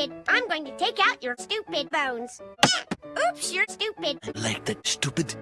stupid. I'm going to take out your stupid bones. Oops, you're stupid. Like that stupid.